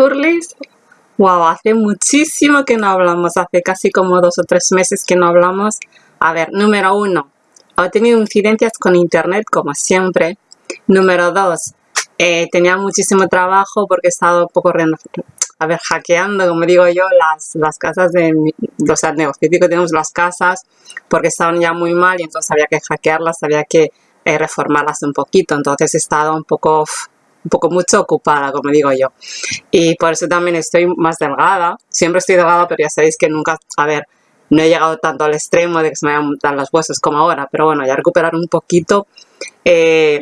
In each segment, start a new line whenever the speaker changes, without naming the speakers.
curlis. Wow, hace muchísimo que no hablamos, hace casi como dos o tres meses que no hablamos. A ver, número uno, he tenido incidencias con internet como siempre. Número dos, eh, tenía muchísimo trabajo porque he estado un poco a ver, hackeando, como digo yo, las, las casas de, o sea, el negocio tenemos las casas porque estaban ya muy mal y entonces había que hackearlas, había que eh, reformarlas un poquito, entonces he estado un poco, un poco mucho ocupada, como digo yo. Y por eso también estoy más delgada, siempre estoy delgada, pero ya sabéis que nunca, a ver, no he llegado tanto al extremo de que se me vayan los huesos como ahora, pero bueno, ya recuperar un poquito. Eh,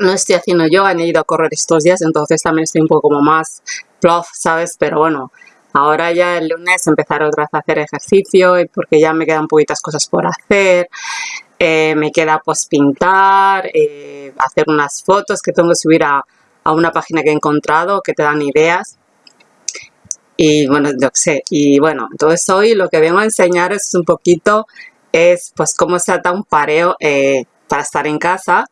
no estoy haciendo yoga, he ido a correr estos días, entonces también estoy un poco como más plof, ¿sabes? Pero bueno, ahora ya el lunes empezar otra vez a hacer ejercicio porque ya me quedan poquitas cosas por hacer. Eh, me queda pues pintar, eh, hacer unas fotos que tengo que subir a, a, una página que he encontrado que te dan ideas. Y bueno, yo sé, y bueno, entonces hoy lo que vengo a enseñar es un poquito, es pues cómo se ata un pareo eh, para estar en casa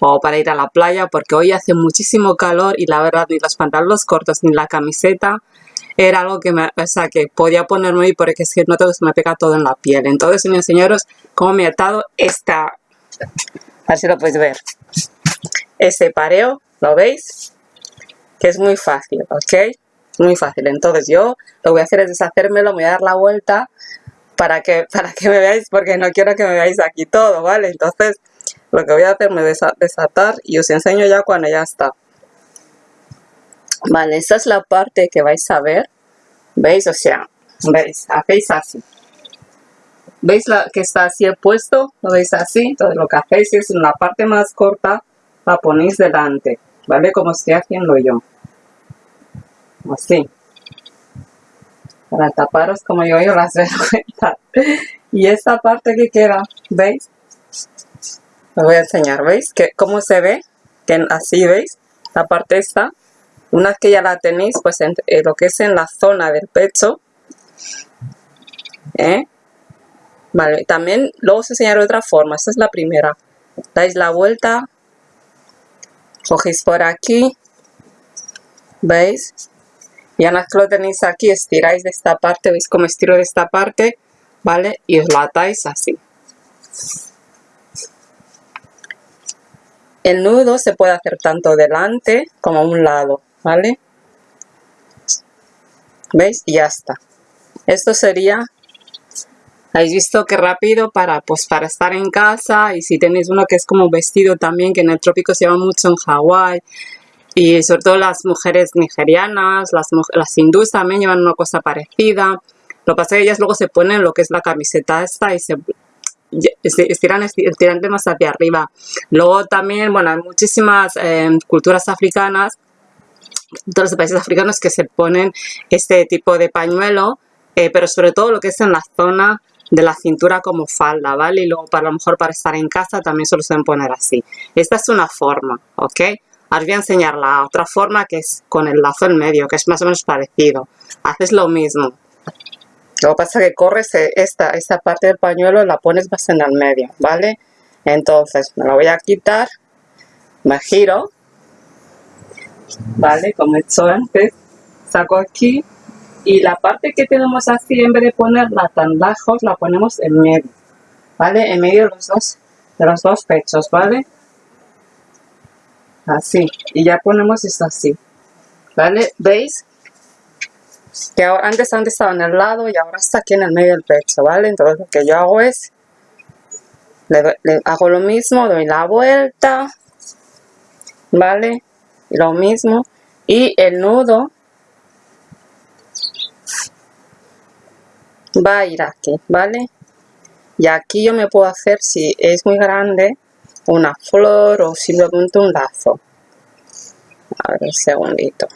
o para ir a la playa porque hoy hace muchísimo calor y la verdad ni los pantalones cortos ni la camiseta era algo que, me, o sea, que podía ponerme hoy porque es que no tengo, se me pega todo en la piel. Entonces, voy a enseñaros cómo me he atado esta, a ver si lo podéis ver, ese pareo, ¿lo veis? Que es muy fácil, ¿ok? Muy fácil. Entonces yo lo que voy a hacer es deshacérmelo, voy a dar la vuelta para que, para que me veáis, porque no quiero que me veáis aquí todo, ¿vale? Entonces lo que voy a hacer es desatar y os enseño ya cuando ya está. Vale, esa es la parte que vais a ver. ¿Veis? O sea, ¿veis? Hacéis así. ¿Veis la que está así puesto? ¿Lo veis así? Entonces lo que hacéis es en la parte más corta la ponéis delante. ¿Vale? Como estoy haciendo yo. Así. Para taparos como yo, las vergüenza. Y esta parte que queda, ¿veis? Os voy a enseñar, ¿veis? Que, ¿Cómo se ve? Que así, ¿veis? La parte esta. Una vez que ya la tenéis, pues en, eh, lo que es en la zona del pecho. ¿eh? Vale, también luego os enseñaré otra forma. Esta es la primera. Dais la vuelta. Cogéis por aquí. ¿Veis? Y una vez que lo tenéis aquí, estiráis de esta parte. ¿Veis cómo estiro de esta parte? ¿Vale? Y os lo atáis así. El nudo se puede hacer tanto delante como a un lado, ¿vale? ¿Veis? Ya está. Esto sería, habéis visto qué rápido para, pues, para estar en casa y si tenéis uno que es como vestido también, que en el trópico se llama mucho en Hawái y sobre todo las mujeres nigerianas, las, las hindús también llevan una cosa parecida. Lo que pasa es que ellas luego se ponen lo que es la camiseta esta y se estiran, estiran más hacia arriba. Luego también, bueno, hay muchísimas eh, culturas africanas, todos los países africanos que se ponen este tipo de pañuelo, eh, pero sobre todo lo que es en la zona de la cintura como falda, ¿vale? Y luego para lo mejor para estar en casa también se lo suelen poner así. Esta es una forma, ¿ok? Ahora voy a enseñar la otra forma que es con el lazo en medio, que es más o menos parecido. Haces lo mismo. Lo que pasa es que corres eh, esta, esta parte del pañuelo la pones más en el medio, ¿vale? Entonces me lo voy a quitar, me giro, ¿vale? Como he hecho antes, saco aquí y la parte que tenemos así, en vez de ponerla tan lejos, la ponemos en medio, ¿vale? En medio de los dos, de los dos pechos, ¿vale? Así, y ya ponemos esto así, ¿vale? ¿Veis? que antes, antes estaba en el lado y ahora está aquí en el medio del pecho, ¿vale? Entonces lo que yo hago es, le, hago lo mismo, doy la vuelta, ¿vale? Lo mismo, y el nudo va a ir aquí, ¿vale? Y aquí yo me puedo hacer, si es muy grande, una flor o simplemente un lazo. A ver, un segundito.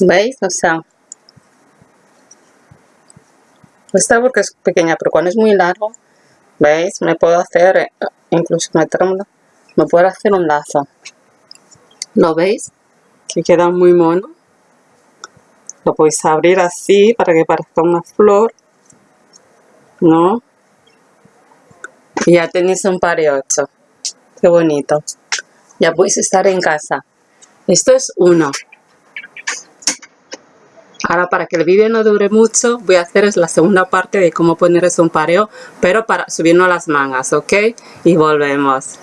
¿Veis? O sea, esta porque es pequeña, pero cuando es muy largo, ¿veis? Me puedo hacer, eh, incluso meterlo, me puedo hacer un lazo. ¿Lo veis? Que queda muy mono. lo podéis abrir así para que parezca una flor ¿no? y ya tenéis un par de ocho qué bonito ya podéis estar en casa esto es uno Ahora para que el vídeo no dure mucho voy a hacer la segunda parte de cómo poner un pareo pero para subirnos las mangas, ¿ok? Y volvemos.